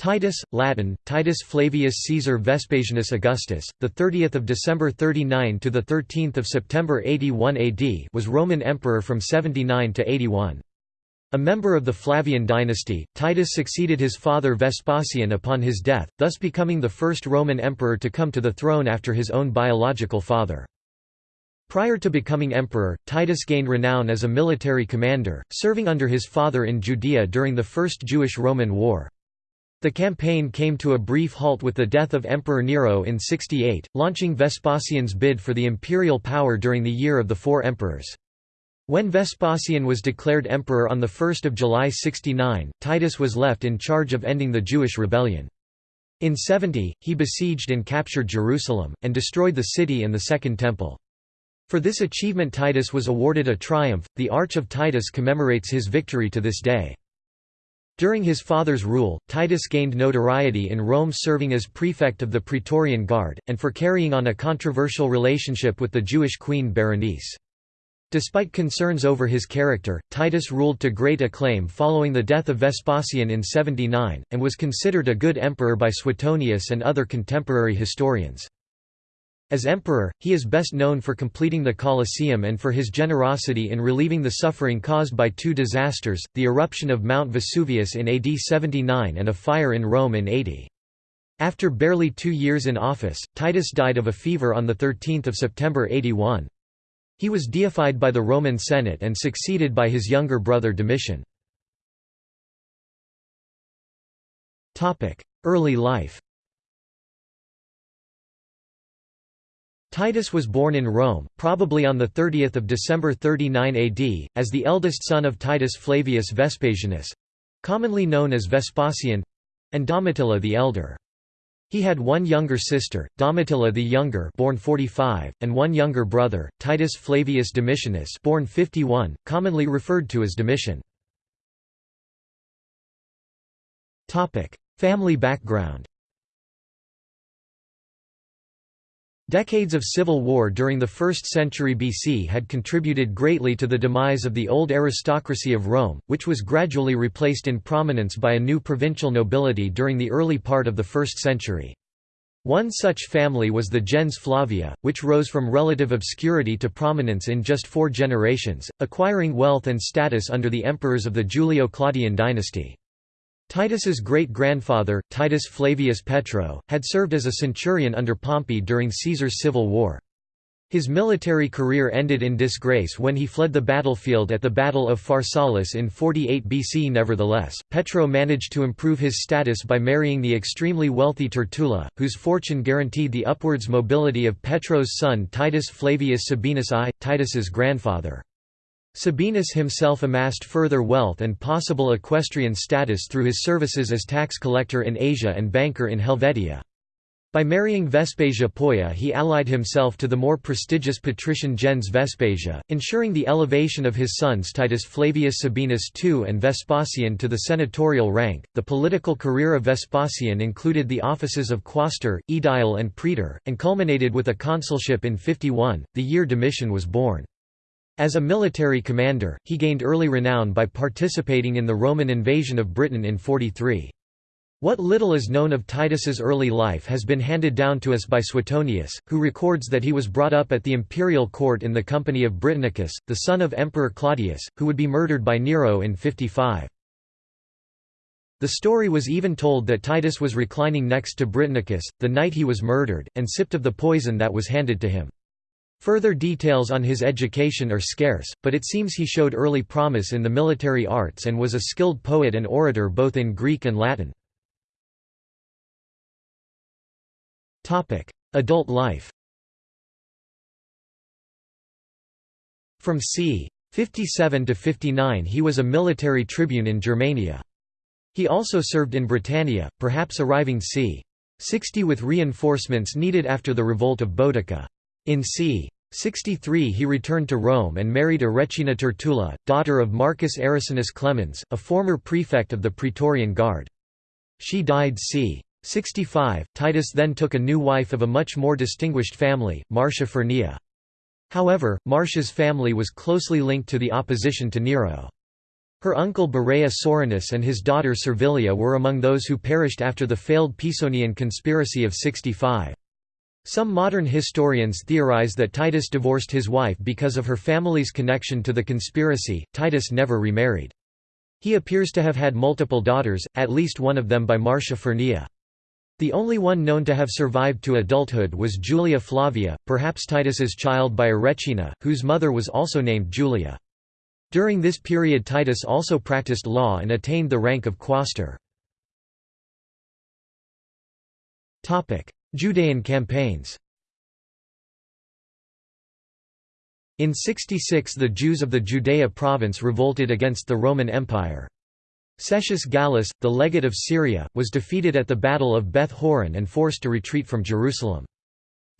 Titus, Latin, Titus Flavius Caesar Vespasianus Augustus, the 30th of December 39 to the 13th of September 81 AD, was Roman emperor from 79 to 81. A member of the Flavian dynasty, Titus succeeded his father Vespasian upon his death, thus becoming the first Roman emperor to come to the throne after his own biological father. Prior to becoming emperor, Titus gained renown as a military commander, serving under his father in Judea during the First Jewish-Roman War. The campaign came to a brief halt with the death of Emperor Nero in 68, launching Vespasian's bid for the imperial power during the Year of the Four Emperors. When Vespasian was declared emperor on 1 July 69, Titus was left in charge of ending the Jewish rebellion. In 70, he besieged and captured Jerusalem, and destroyed the city and the Second Temple. For this achievement Titus was awarded a triumph, the Arch of Titus commemorates his victory to this day. During his father's rule, Titus gained notoriety in Rome serving as prefect of the Praetorian Guard, and for carrying on a controversial relationship with the Jewish queen Berenice. Despite concerns over his character, Titus ruled to great acclaim following the death of Vespasian in 79, and was considered a good emperor by Suetonius and other contemporary historians. As emperor, he is best known for completing the Colosseum and for his generosity in relieving the suffering caused by two disasters, the eruption of Mount Vesuvius in AD 79 and a fire in Rome in 80. After barely two years in office, Titus died of a fever on 13 September 81. He was deified by the Roman Senate and succeeded by his younger brother Domitian. Early life Titus was born in Rome, probably on 30 December 39 AD, as the eldest son of Titus Flavius Vespasianus—commonly known as Vespasian—and Domitilla the elder. He had one younger sister, Domitilla the younger born 45, and one younger brother, Titus Flavius Domitianus born 51, commonly referred to as Domitian. Family background Decades of civil war during the 1st century BC had contributed greatly to the demise of the old aristocracy of Rome, which was gradually replaced in prominence by a new provincial nobility during the early part of the 1st century. One such family was the gens Flavia, which rose from relative obscurity to prominence in just four generations, acquiring wealth and status under the emperors of the Julio-Claudian dynasty. Titus's great-grandfather, Titus Flavius Petro, had served as a centurion under Pompey during Caesar's civil war. His military career ended in disgrace when he fled the battlefield at the Battle of Pharsalus in 48 BC. Nevertheless, Petro managed to improve his status by marrying the extremely wealthy Tertulla, whose fortune guaranteed the upwards mobility of Petro's son Titus Flavius Sabinus I, Titus's grandfather. Sabinus himself amassed further wealth and possible equestrian status through his services as tax collector in Asia and banker in Helvetia. By marrying Vespasia Polla he allied himself to the more prestigious patrician gens Vespasia, ensuring the elevation of his sons Titus Flavius Sabinus II and Vespasian to the senatorial rank. The political career of Vespasian included the offices of quaestor, aedile and praetor, and culminated with a consulship in 51, the year Domitian was born. As a military commander, he gained early renown by participating in the Roman invasion of Britain in 43. What little is known of Titus's early life has been handed down to us by Suetonius, who records that he was brought up at the imperial court in the company of Britannicus, the son of Emperor Claudius, who would be murdered by Nero in 55. The story was even told that Titus was reclining next to Britannicus, the night he was murdered, and sipped of the poison that was handed to him. Further details on his education are scarce, but it seems he showed early promise in the military arts and was a skilled poet and orator both in Greek and Latin. Adult life From c. 57 to 59 he was a military tribune in Germania. He also served in Britannia, perhaps arriving c. 60 with reinforcements needed after the revolt of Boudica. In c. 63 he returned to Rome and married Arecina Tertulla, daughter of Marcus Arrecinus Clemens, a former prefect of the Praetorian Guard. She died c. 65. Titus then took a new wife of a much more distinguished family, Marcia Furnilla. However, Marcia's family was closely linked to the opposition to Nero. Her uncle Barea Soranus and his daughter Servilia were among those who perished after the failed Pisonian conspiracy of 65. Some modern historians theorize that Titus divorced his wife because of her family's connection to the conspiracy. Titus never remarried. He appears to have had multiple daughters, at least one of them by Marcia Furnilla. The only one known to have survived to adulthood was Julia Flavia, perhaps Titus's child by Arecina, whose mother was also named Julia. During this period Titus also practiced law and attained the rank of quaestor. Judean campaigns In 66 the Jews of the Judea province revolted against the Roman Empire. Cestius Gallus, the legate of Syria, was defeated at the Battle of Beth Horon and forced to retreat from Jerusalem.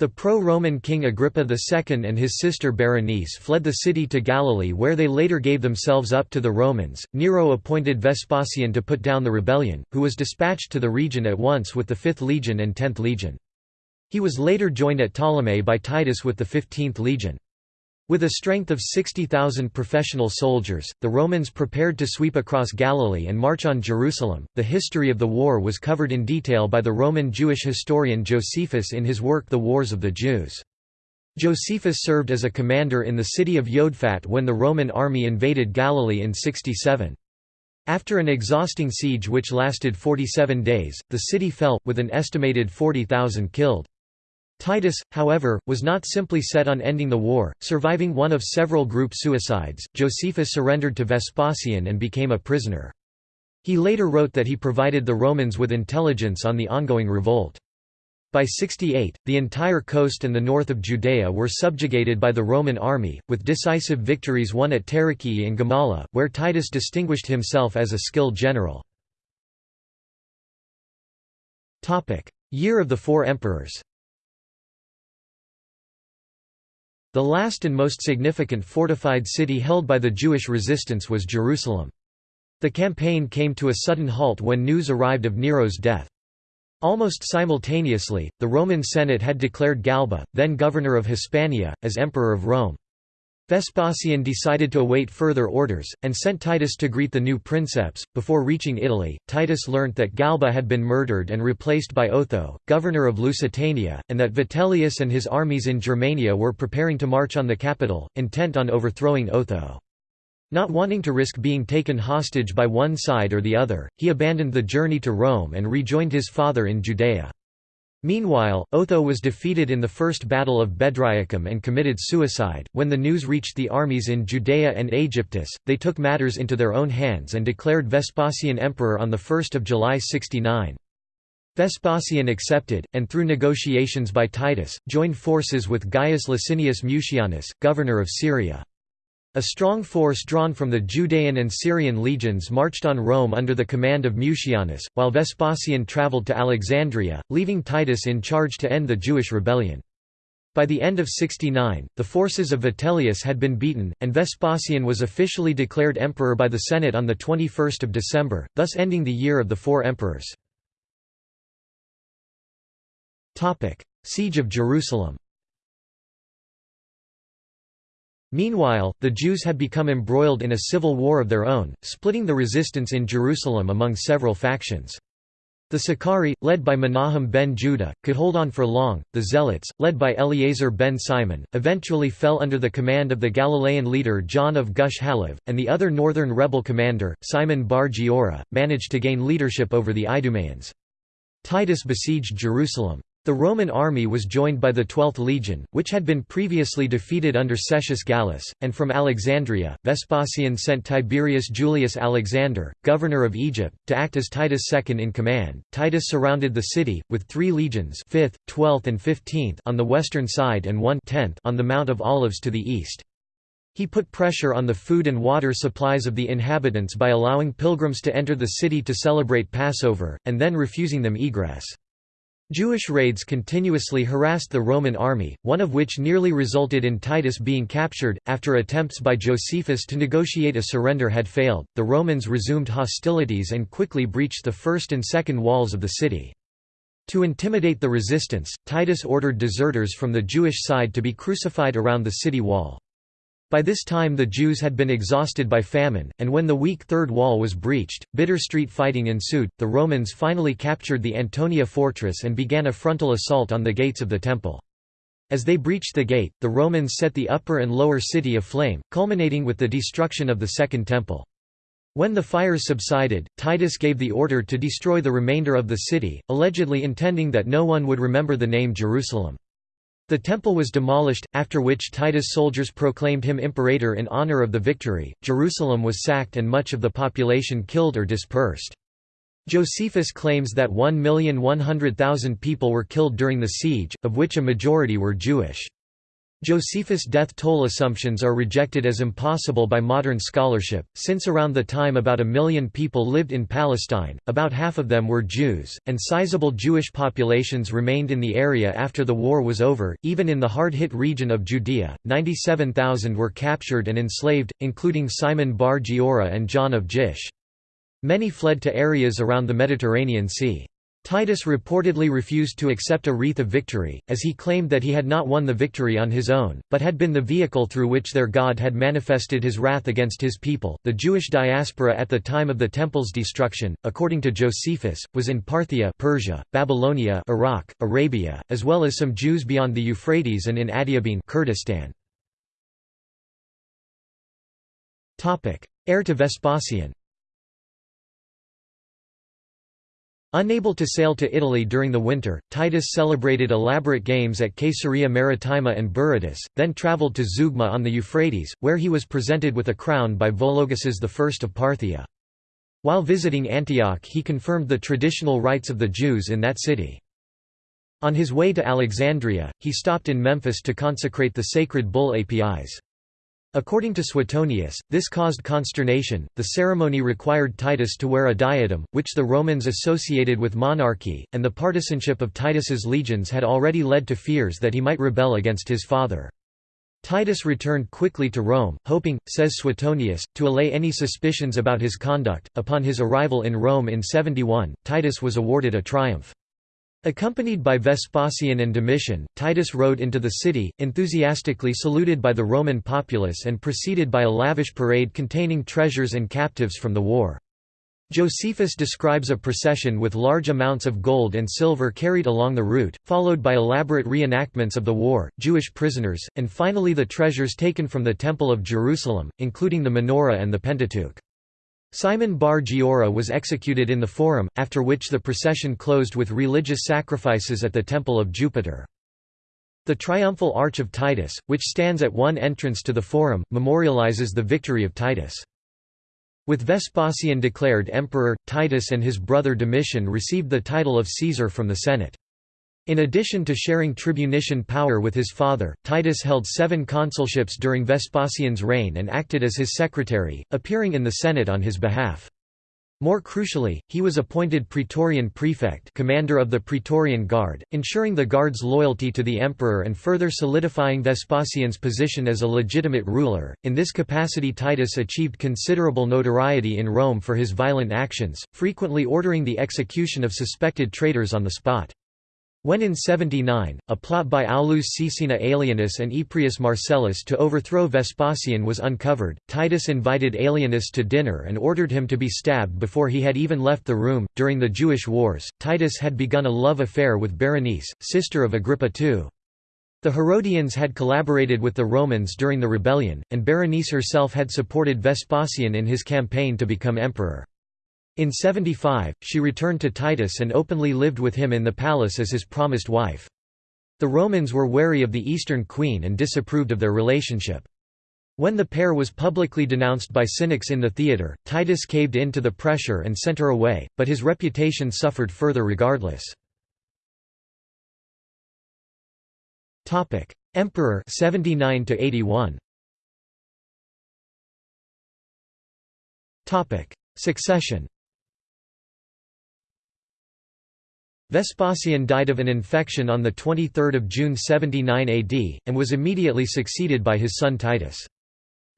The pro-Roman king Agrippa II and his sister Berenice fled the city to Galilee where they later gave themselves up to the Romans. Nero appointed Vespasian to put down the rebellion, who was dispatched to the region at once with the 5th Legion and 10th Legion. He was later joined at Ptolemais by Titus with the 15th Legion. With a strength of 60,000 professional soldiers, the Romans prepared to sweep across Galilee and march on Jerusalem. The history of the war was covered in detail by the Roman Jewish historian Josephus in his work The Wars of the Jews. Josephus served as a commander in the city of Yodfat when the Roman army invaded Galilee in 67. After an exhausting siege which lasted 47 days, the city fell, with an estimated 40,000 killed. Titus, however, was not simply set on ending the war, surviving one of several group suicides. Josephus surrendered to Vespasian and became a prisoner. He later wrote that he provided the Romans with intelligence on the ongoing revolt. By 68, the entire coast and the north of Judea were subjugated by the Roman army, with decisive victories won at Tarichaea and Gamala, where Titus distinguished himself as a skilled general. Year of the Four Emperors The last and most significant fortified city held by the Jewish resistance was Jerusalem. The campaign came to a sudden halt when news arrived of Nero's death. Almost simultaneously, the Roman Senate had declared Galba, then governor of Hispania, as Emperor of Rome. Vespasian decided to await further orders, and sent Titus to greet the new princeps. Before reaching Italy, Titus learnt that Galba had been murdered and replaced by Otho, governor of Lusitania, and that Vitellius and his armies in Germania were preparing to march on the capital, intent on overthrowing Otho. Not wanting to risk being taken hostage by one side or the other, he abandoned the journey to Rome and rejoined his father in Judea. Meanwhile, Otho was defeated in the First Battle of Bedriacum and committed suicide. When the news reached the armies in Judea and Aegyptus, they took matters into their own hands and declared Vespasian emperor on 1 July 69. Vespasian accepted, and through negotiations by Titus, joined forces with Gaius Licinius Mucianus, governor of Syria. A strong force drawn from the Judean and Syrian legions marched on Rome under the command of Mucianus, while Vespasian travelled to Alexandria, leaving Titus in charge to end the Jewish rebellion. By the end of 69, the forces of Vitellius had been beaten, and Vespasian was officially declared emperor by the Senate on 21 December, thus ending the year of the four emperors. Siege of Jerusalem Meanwhile, the Jews had become embroiled in a civil war of their own, splitting the resistance in Jerusalem among several factions. The Sicarii, led by Menahem ben Judah, could hold on for long. The Zealots, led by Eleazar ben Simon, eventually fell under the command of the Galilean leader John of Gush Halev, and the other northern rebel commander, Simon bar Giora, managed to gain leadership over the Idumeans. Titus besieged Jerusalem. The Roman army was joined by the 12th Legion, which had been previously defeated under Cestius Gallus, and from Alexandria, Vespasian sent Tiberius Julius Alexander, governor of Egypt, to act as Titus' second in command. Titus surrounded the city, with three legions 5th, 12th and 15th on the western side and one 10th on the Mount of Olives to the east. He put pressure on the food and water supplies of the inhabitants by allowing pilgrims to enter the city to celebrate Passover, and then refusing them egress. Jewish raids continuously harassed the Roman army, one of which nearly resulted in Titus being captured. After attempts by Josephus to negotiate a surrender had failed, the Romans resumed hostilities and quickly breached the first and second walls of the city. To intimidate the resistance, Titus ordered deserters from the Jewish side to be crucified around the city wall. By this time the Jews had been exhausted by famine, and when the weak third wall was breached, bitter street fighting ensued. The Romans finally captured the Antonia fortress and began a frontal assault on the gates of the temple. As they breached the gate, the Romans set the upper and lower city aflame, culminating with the destruction of the Second Temple. When the fires subsided, Titus gave the order to destroy the remainder of the city, allegedly intending that no one would remember the name Jerusalem. The temple was demolished, after which Titus' soldiers proclaimed him imperator in honor of the victory. Jerusalem was sacked and much of the population killed or dispersed. Josephus claims that 1,100,000 people were killed during the siege, of which a majority were Jewish. Josephus' death toll assumptions are rejected as impossible by modern scholarship, since around the time about a million people lived in Palestine, about half of them were Jews, and sizable Jewish populations remained in the area after the war was over. Even in the hard hit region of Judea, 97,000 were captured and enslaved, including Simon bar Giora and John of Gish. Many fled to areas around the Mediterranean Sea. Titus reportedly refused to accept a wreath of victory, as he claimed that he had not won the victory on his own, but had been the vehicle through which their God had manifested his wrath against his people. The Jewish diaspora at the time of the temple's destruction, according to Josephus, was in Parthia, Persia, Babylonia, Iraq, Arabia, as well as some Jews beyond the Euphrates and in Adiabene, Kurdistan. Heir to Vespasian. Unable to sail to Italy during the winter, Titus celebrated elaborate games at Caesarea Maritima and Berytus, then travelled to Zeugma on the Euphrates, where he was presented with a crown by Vologeses I of Parthia. While visiting Antioch he confirmed the traditional rights of the Jews in that city. On his way to Alexandria, he stopped in Memphis to consecrate the sacred bull Apis. According to Suetonius, this caused consternation. The ceremony required Titus to wear a diadem, which the Romans associated with monarchy, and the partisanship of Titus's legions had already led to fears that he might rebel against his father. Titus returned quickly to Rome, hoping, says Suetonius, to allay any suspicions about his conduct. Upon his arrival in Rome in 71, Titus was awarded a triumph. Accompanied by Vespasian and Domitian, Titus rode into the city, enthusiastically saluted by the Roman populace and preceded by a lavish parade containing treasures and captives from the war. Josephus describes a procession with large amounts of gold and silver carried along the route, followed by elaborate reenactments of the war, Jewish prisoners, and finally the treasures taken from the Temple of Jerusalem, including the menorah and the Pentateuch. Simon bar Giora was executed in the Forum, after which the procession closed with religious sacrifices at the Temple of Jupiter. The Triumphal Arch of Titus, which stands at one entrance to the Forum, memorializes the victory of Titus. With Vespasian declared emperor, Titus and his brother Domitian received the title of Caesar from the Senate. In addition to sharing tribunician power with his father, Titus held seven consulships during Vespasian's reign and acted as his secretary, appearing in the Senate on his behalf. More crucially, he was appointed Praetorian Prefect commander of the Praetorian Guard, ensuring the Guard's loyalty to the emperor and further solidifying Vespasian's position as a legitimate ruler. In this capacity Titus achieved considerable notoriety in Rome for his violent actions, frequently ordering the execution of suspected traitors on the spot. When in 79, a plot by Aulus Caecina Alienus and Eprius Marcellus to overthrow Vespasian was uncovered, Titus invited Alienus to dinner and ordered him to be stabbed before he had even left the room. During the Jewish Wars, Titus had begun a love affair with Berenice, sister of Agrippa II. The Herodians had collaborated with the Romans during the rebellion, and Berenice herself had supported Vespasian in his campaign to become emperor. In 75, she returned to Titus and openly lived with him in the palace as his promised wife. The Romans were wary of the Eastern queen and disapproved of their relationship. When the pair was publicly denounced by cynics in the theatre, Titus caved in to the pressure and sent her away, but his reputation suffered further regardless. Emperor 79 to 81. Succession Vespasian died of an infection on 23 June 79 AD, and was immediately succeeded by his son Titus.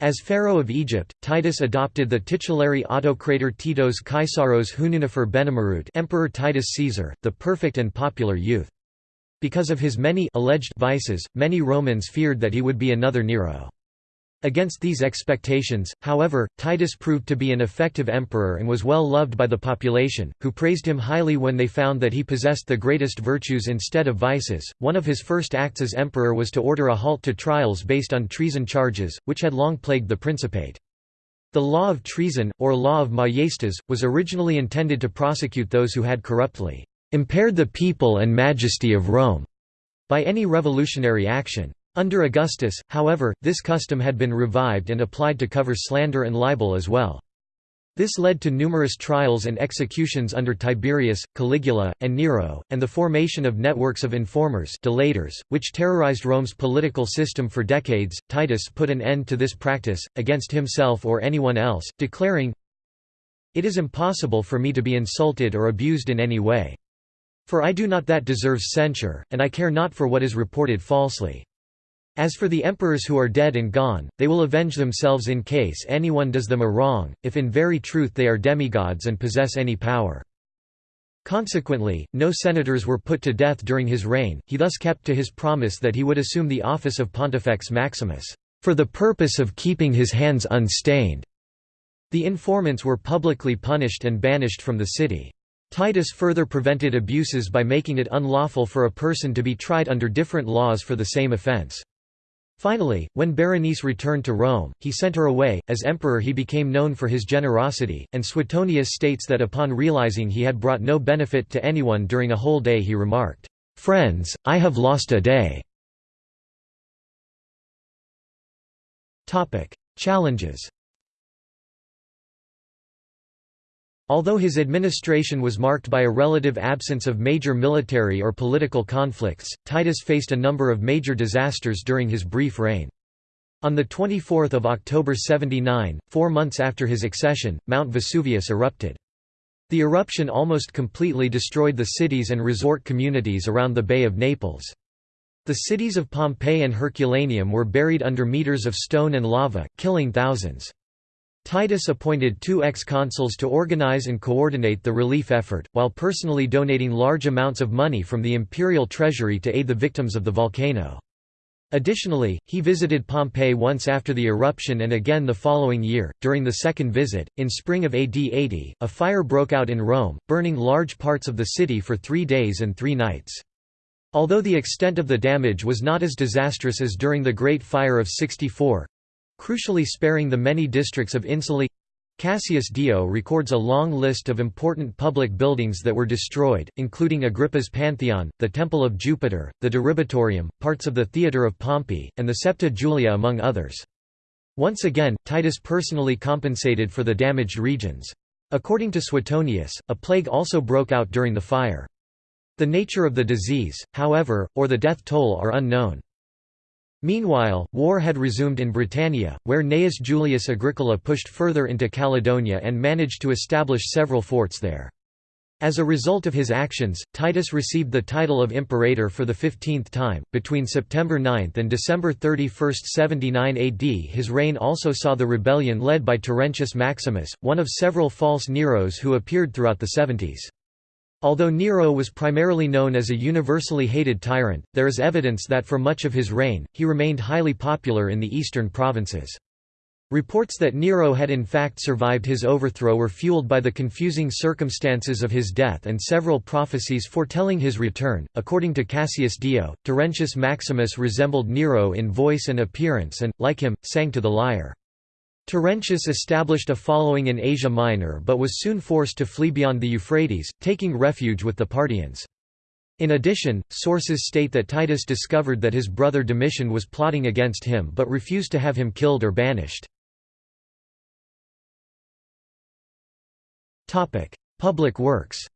As pharaoh of Egypt, Titus adopted the titulary autocrator Titos Kaisaros Hununifer Benemerut Emperor Titus Caesar, the perfect and popular youth. Because of his many alleged vices, many Romans feared that he would be another Nero. Against these expectations, however, Titus proved to be an effective emperor and was well loved by the population, who praised him highly when they found that he possessed the greatest virtues instead of vices. One of his first acts as emperor was to order a halt to trials based on treason charges, which had long plagued the Principate. The law of treason, or law of maiestas, was originally intended to prosecute those who had corruptly impaired the people and majesty of Rome by any revolutionary action. Under Augustus, however, this custom had been revived and applied to cover slander and libel as well. This led to numerous trials and executions under Tiberius, Caligula, and Nero, and the formation of networks of informers delators, which terrorized Rome's political system for decades. Titus put an end to this practice, against himself or anyone else, declaring, It is impossible for me to be insulted or abused in any way. For I do not that deserves censure, and I care not for what is reported falsely. As for the emperors who are dead and gone, they will avenge themselves in case anyone does them a wrong, if in very truth they are demigods and possess any power. Consequently, no senators were put to death during his reign, he thus kept to his promise that he would assume the office of Pontifex Maximus, for the purpose of keeping his hands unstained. The informants were publicly punished and banished from the city. Titus further prevented abuses by making it unlawful for a person to be tried under different laws for the same offense. Finally, when Berenice returned to Rome, he sent her away. As emperor, he became known for his generosity, and Suetonius states that upon realizing he had brought no benefit to anyone during a whole day, he remarked, Friends, I have lost a day. Challenges Although his administration was marked by a relative absence of major military or political conflicts, Titus faced a number of major disasters during his brief reign. On 24 October 79, four months after his accession, Mount Vesuvius erupted. The eruption almost completely destroyed the cities and resort communities around the Bay of Naples. The cities of Pompeii and Herculaneum were buried under meters of stone and lava, killing thousands. Titus appointed two ex-consuls to organize and coordinate the relief effort, while personally donating large amounts of money from the imperial treasury to aid the victims of the volcano. Additionally, he visited Pompeii once after the eruption and again the following year. During the second visit, in spring of AD 80, a fire broke out in Rome, burning large parts of the city for three days and three nights. Although the extent of the damage was not as disastrous as during the Great Fire of 64, crucially sparing the many districts of Insulae. Cassius Dio records a long list of important public buildings that were destroyed, including Agrippa's Pantheon, the Temple of Jupiter, the Diribitorium, parts of the Theatre of Pompey, and the Septa Julia among others. Once again, Titus personally compensated for the damaged regions. According to Suetonius, a plague also broke out during the fire. The nature of the disease, however, or the death toll are unknown. Meanwhile, war had resumed in Britannia, where Gnaeus Julius Agricola pushed further into Caledonia and managed to establish several forts there. As a result of his actions, Titus received the title of Imperator for the fifteenth time. Between September 9 and December 31, 79 AD, his reign also saw the rebellion led by Terentius Maximus, one of several false Neros who appeared throughout the 70s. Although Nero was primarily known as a universally hated tyrant, there is evidence that for much of his reign, he remained highly popular in the eastern provinces. Reports that Nero had in fact survived his overthrow were fueled by the confusing circumstances of his death and several prophecies foretelling his return. According to Cassius Dio, Terentius Maximus resembled Nero in voice and appearance and, like him, sang to the lyre. Terentius established a following in Asia Minor but was soon forced to flee beyond the Euphrates, taking refuge with the Parthians. In addition, sources state that Titus discovered that his brother Domitian was plotting against him but refused to have him killed or banished. Public works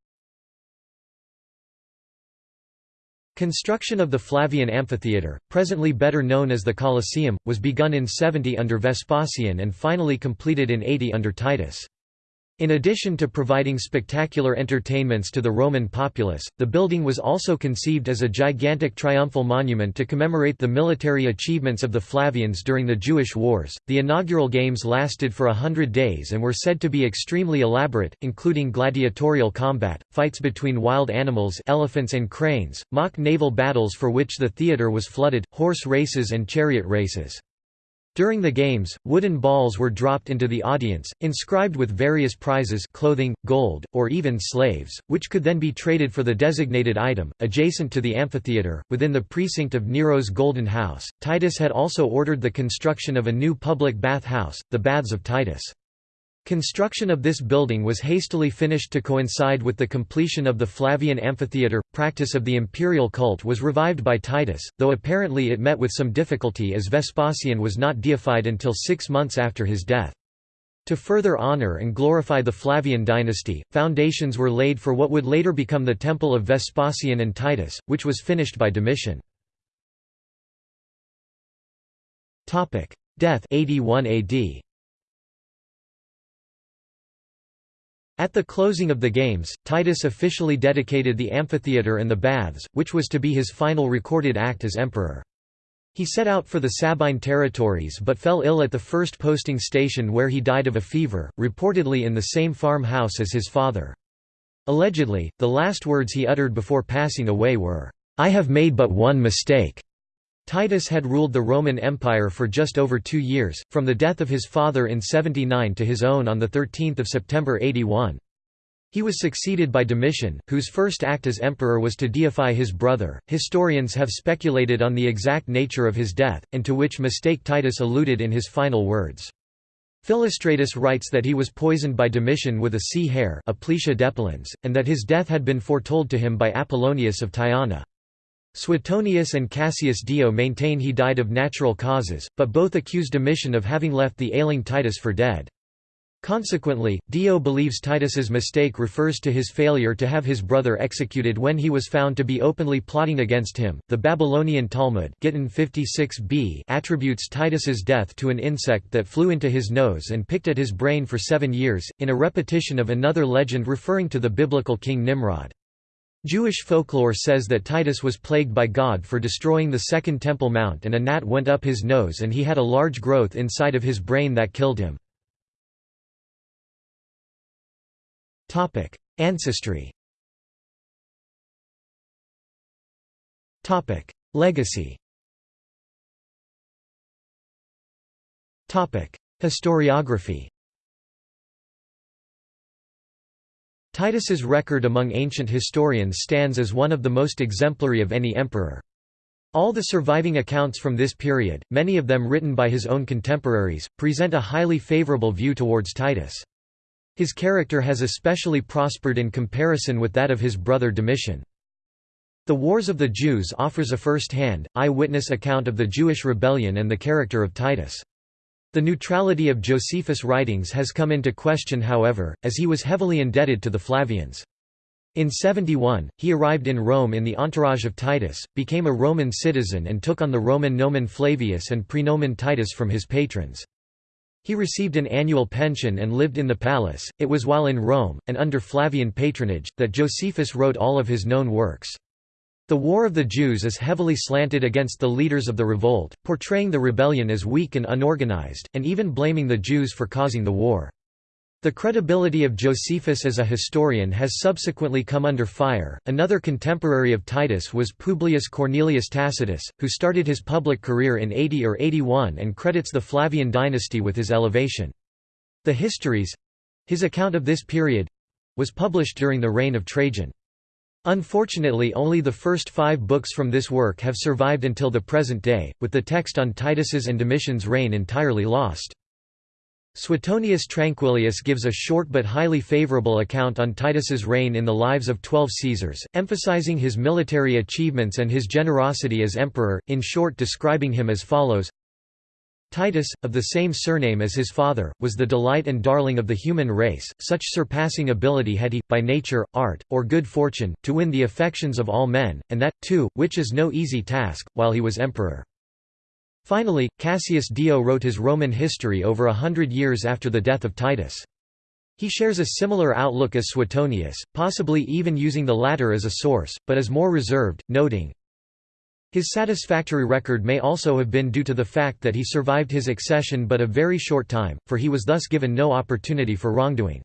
Construction of the Flavian Amphitheatre, presently better known as the Colosseum, was begun in 70 under Vespasian and finally completed in 80 under Titus. In addition to providing spectacular entertainments to the Roman populace, the building was also conceived as a gigantic triumphal monument to commemorate the military achievements of the Flavians during the Jewish Wars. The inaugural games lasted for a hundred days and were said to be extremely elaborate, including gladiatorial combat, fights between wild animals, elephants and cranes, mock naval battles for which the theatre was flooded, horse races and chariot races. During the games, wooden balls were dropped into the audience, inscribed with various prizes clothing, gold, or even slaves, which could then be traded for the designated item. Adjacent to the amphitheatre, within the precinct of Nero's Golden House, Titus had also ordered the construction of a new public bath house, the Baths of Titus. Construction of this building was hastily finished to coincide with the completion of the Flavian amphitheatre. Practice of the imperial cult was revived by Titus, though apparently it met with some difficulty as Vespasian was not deified until six months after his death. To further honor and glorify the Flavian dynasty, foundations were laid for what would later become the Temple of Vespasian and Titus, which was finished by Domitian. Death 81 AD. At the closing of the Games, Titus officially dedicated the amphitheatre and the baths, which was to be his final recorded act as emperor. He set out for the Sabine territories but fell ill at the first posting station where he died of a fever, reportedly in the same farmhouse as his father. Allegedly, the last words he uttered before passing away were, "'I have made but one mistake'". Titus had ruled the Roman Empire for just over two years, from the death of his father in 79 to his own on 13 September 81. He was succeeded by Domitian, whose first act as emperor was to deify his brother. Historians have speculated on the exact nature of his death, and to which mistake Titus alluded in his final words. Philostratus writes that he was poisoned by Domitian with a sea hare and that his death had been foretold to him by Apollonius of Tyana. Suetonius and Cassius Dio maintain he died of natural causes, but both accuse Domitian of having left the ailing Titus for dead. Consequently, Dio believes Titus's mistake refers to his failure to have his brother executed when he was found to be openly plotting against him. The Babylonian Talmud Gittin 56b attributes Titus's death to an insect that flew into his nose and picked at his brain for seven years, in a repetition of another legend referring to the biblical king Nimrod. Jewish folklore says that Titus was plagued by God for destroying the Second Temple Mount and a gnat went up his nose and he had a large growth inside of his brain that killed him. Ancestry Legacy Historiography Titus's record among ancient historians stands as one of the most exemplary of any emperor. All the surviving accounts from this period, many of them written by his own contemporaries, present a highly favorable view towards Titus. His character has especially prospered in comparison with that of his brother Domitian. The Wars of the Jews offers a first-hand, eye-witness account of the Jewish rebellion and the character of Titus. The neutrality of Josephus' writings has come into question however, as he was heavily indebted to the Flavians. In 71, he arrived in Rome in the entourage of Titus, became a Roman citizen and took on the Roman nomen Flavius and praenomen Titus from his patrons. He received an annual pension and lived in the palace. It was while in Rome, and under Flavian patronage, that Josephus wrote all of his known works. The War of the Jews is heavily slanted against the leaders of the revolt, portraying the rebellion as weak and unorganized, and even blaming the Jews for causing the war. The credibility of Josephus as a historian has subsequently come under fire. Another contemporary of Titus was Publius Cornelius Tacitus, who started his public career in 80 or 81 and credits the Flavian dynasty with his elevation. The Histories his account of this period was published during the reign of Trajan. Unfortunately only the first five books from this work have survived until the present day, with the text on Titus's and Domitian's reign entirely lost. Suetonius Tranquillus gives a short but highly favorable account on Titus's reign in the lives of twelve Caesars, emphasizing his military achievements and his generosity as emperor, in short describing him as follows Titus, of the same surname as his father, was the delight and darling of the human race, such surpassing ability had he, by nature, art, or good fortune, to win the affections of all men, and that, too, which is no easy task, while he was emperor. Finally, Cassius Dio wrote his Roman history over a hundred years after the death of Titus. He shares a similar outlook as Suetonius, possibly even using the latter as a source, but is more reserved, noting, his satisfactory record may also have been due to the fact that he survived his accession but a very short time, for he was thus given no opportunity for wrongdoing.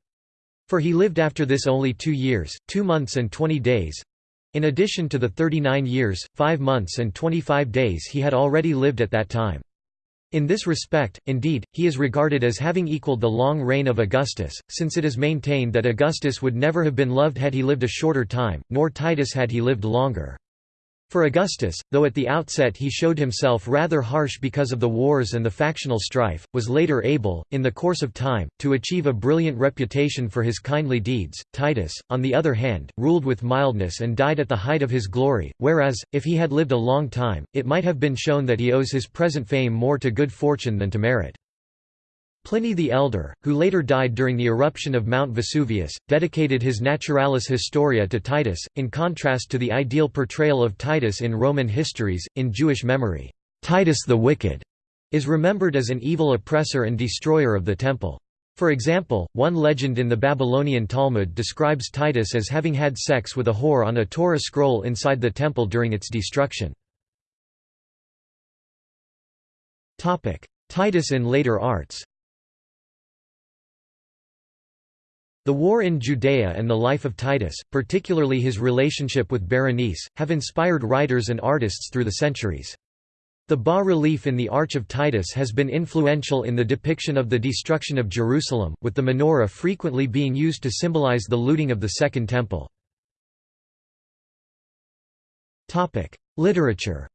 For he lived after this only two years, two months and twenty days—in addition to the 39 years, 5 months and 25 days he had already lived at that time. In this respect, indeed, he is regarded as having equaled the long reign of Augustus, since it is maintained that Augustus would never have been loved had he lived a shorter time, nor Titus had he lived longer. For Augustus, though at the outset he showed himself rather harsh because of the wars and the factional strife, was later able, in the course of time, to achieve a brilliant reputation for his kindly deeds. Titus, on the other hand, ruled with mildness and died at the height of his glory, whereas, if he had lived a long time, it might have been shown that he owes his present fame more to good fortune than to merit. Pliny the Elder, who later died during the eruption of Mount Vesuvius, dedicated his Naturalis Historia to Titus, in contrast to the ideal portrayal of Titus in Roman histories. In Jewish memory, Titus the Wicked is remembered as an evil oppressor and destroyer of the temple. For example, one legend in the Babylonian Talmud describes Titus as having had sex with a whore on a Torah scroll inside the temple during its destruction. Titus in later arts The war in Judea and the life of Titus, particularly his relationship with Berenice, have inspired writers and artists through the centuries. The bas-relief in the Arch of Titus has been influential in the depiction of the destruction of Jerusalem, with the menorah frequently being used to symbolize the looting of the Second Temple. Literature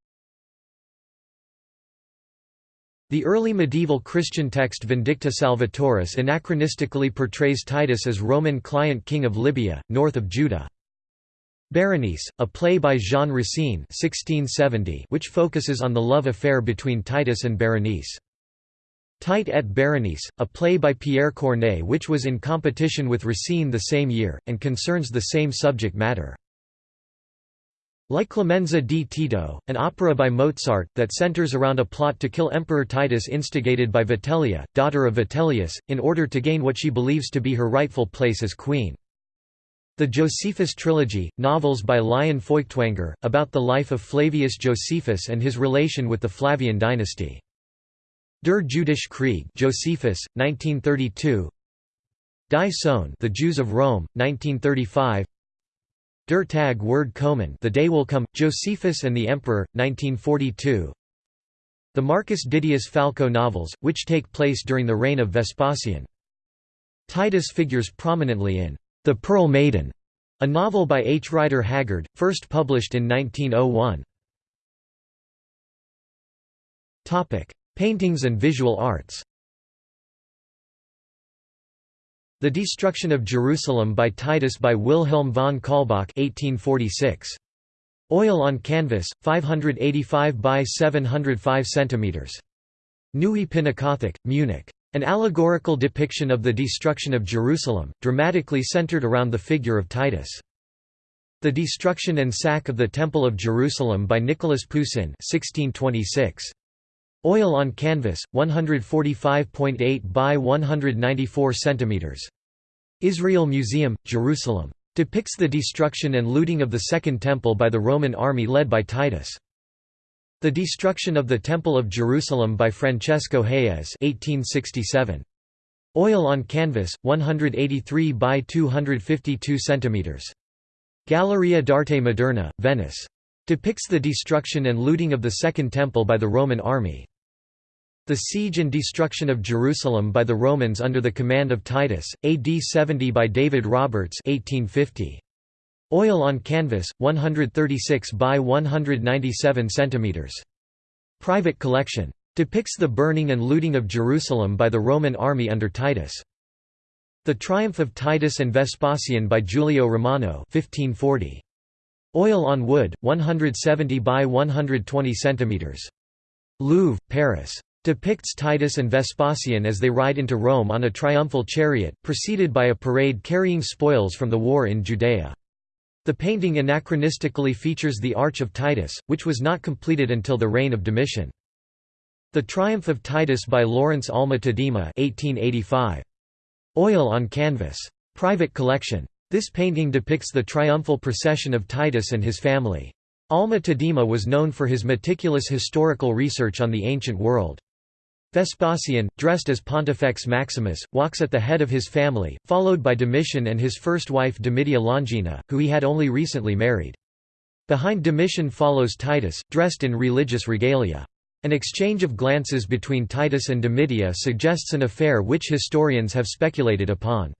the early medieval Christian text Vindicta Salvatoris anachronistically portrays Titus as Roman client king of Libya, north of Judah. Berenice, a play by Jean Racine 1670 which focuses on the love affair between Titus and Berenice. Tite et Berenice, a play by Pierre Corneille which was in competition with Racine the same year, and concerns the same subject matter. La Clemenza di Tito, an opera by Mozart, that centers around a plot to kill Emperor Titus instigated by Vitellia, daughter of Vitellius, in order to gain what she believes to be her rightful place as queen. The Josephus trilogy, novels by Lion Feuchtwanger, about the life of Flavius Josephus and his relation with the Flavian dynasty. Der Jüdische Krieg Josephus, 1932 Die Sohn The Jews of Rome, 1935 Der Tag wird kommen The Day Will Come, Josephus and the Emperor, 1942 The Marcus Didius Falco novels, which take place during the reign of Vespasian. Titus figures prominently in The Pearl Maiden, a novel by H. Rider Haggard, first published in 1901. Paintings and visual arts The Destruction of Jerusalem by Titus by Wilhelm von Kaulbach 1846. Oil on canvas, 585 by 705 cm. Neue Pinakothek, Munich. An allegorical depiction of the destruction of Jerusalem, dramatically centered around the figure of Titus. The Destruction and Sack of the Temple of Jerusalem by Nicolas Poussin 1626. Oil on canvas, 145.8 by 194 cm. Israel Museum, Jerusalem. Depicts the destruction and looting of the Second Temple by the Roman army led by Titus. The Destruction of the Temple of Jerusalem by Francesco Hayez 1867. Oil on canvas, 183 by 252 cm. Galleria d'Arte Moderna, Venice. Depicts the destruction and looting of the Second Temple by the Roman army. The siege and destruction of Jerusalem by the Romans under the command of Titus, AD 70 by David Roberts 1850. Oil on canvas, 136 by 197 cm. Private collection. Depicts the burning and looting of Jerusalem by the Roman army under Titus. The Triumph of Titus and Vespasian by Giulio Romano 1540. Oil on wood, 170 by 120 cm. Louvre, Paris depicts Titus and Vespasian as they ride into Rome on a triumphal chariot, preceded by a parade carrying spoils from the war in Judea. The painting anachronistically features the Arch of Titus, which was not completed until the reign of Domitian. The Triumph of Titus by Lawrence Alma Tadema 1885. Oil on canvas. Private collection. This painting depicts the triumphal procession of Titus and his family. Alma Tadema was known for his meticulous historical research on the ancient world. Vespasian, dressed as Pontifex Maximus, walks at the head of his family, followed by Domitian and his first wife Domitia Longina, who he had only recently married. Behind Domitian follows Titus, dressed in religious regalia. An exchange of glances between Titus and Domitia suggests an affair which historians have speculated upon.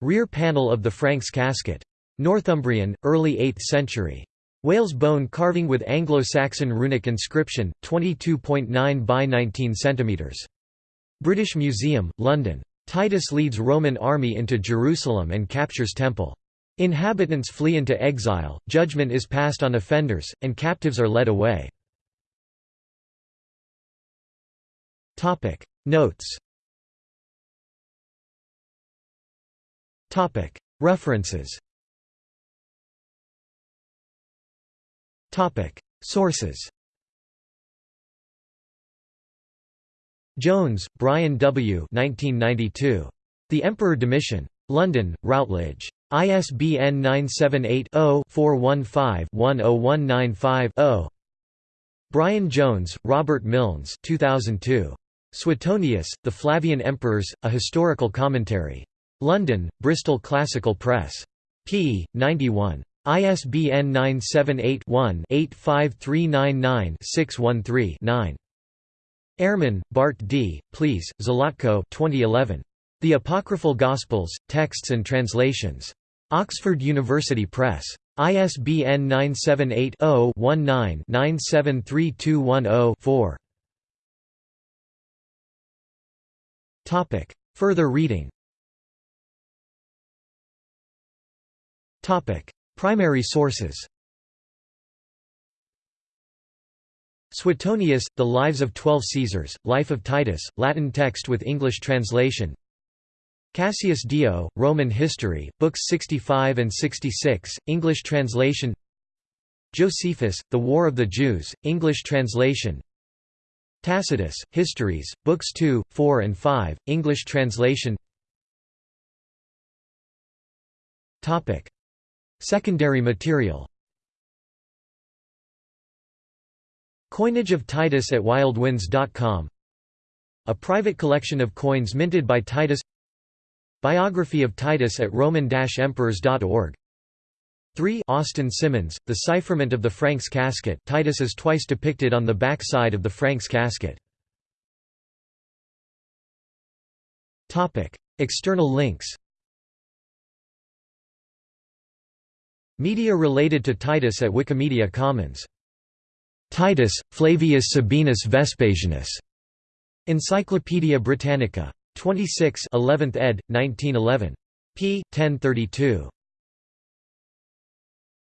Rear panel of the Franks casket. Northumbrian, early 8th century. Whalebone carving with Anglo-Saxon runic inscription, 22.9 by 19 cm. British Museum, London. Titus leads Roman army into Jerusalem and captures temple. Inhabitants flee into exile, judgment is passed on offenders, and captives are led away. Notes References Sources Jones, Brian W. 1992. The Emperor Domitian. London, Routledge. ISBN 978 0 415 10195 0. Brian Jones, Robert Milns 2002. Suetonius, The Flavian Emperors, A Historical Commentary. London, Bristol Classical Press. p. 91. ISBN 978-1-85399-613-9. Ehrman, Bart D., Pleše, Zlatko 2011. The Apocryphal Gospels, Texts and Translations. Oxford University Press. ISBN 978 0 19 973210 4. Topic. Further reading. Primary sources. Suetonius, The Lives of Twelve Caesars, Life of Titus, Latin text with English translation. Cassius Dio, Roman History, Books 65 and 66, English translation. Josephus, The War of the Jews, English translation. Tacitus, Histories, Books 2, 4 and 5, English translation Secondary material. Coinage of Titus at wildwinds.com A private collection of coins minted by Titus. Biography of Titus at roman-emperors.org 3 Austin Simmons, The Cipherment of the Franks Casket. Titus is twice depicted on the back side of the Franks casket. External links Media related to Titus at Wikimedia Commons. Titus, Flavius Sabinus Vespasianus. Encyclopædia Britannica. 26 11th ed., 1911. p. 1032.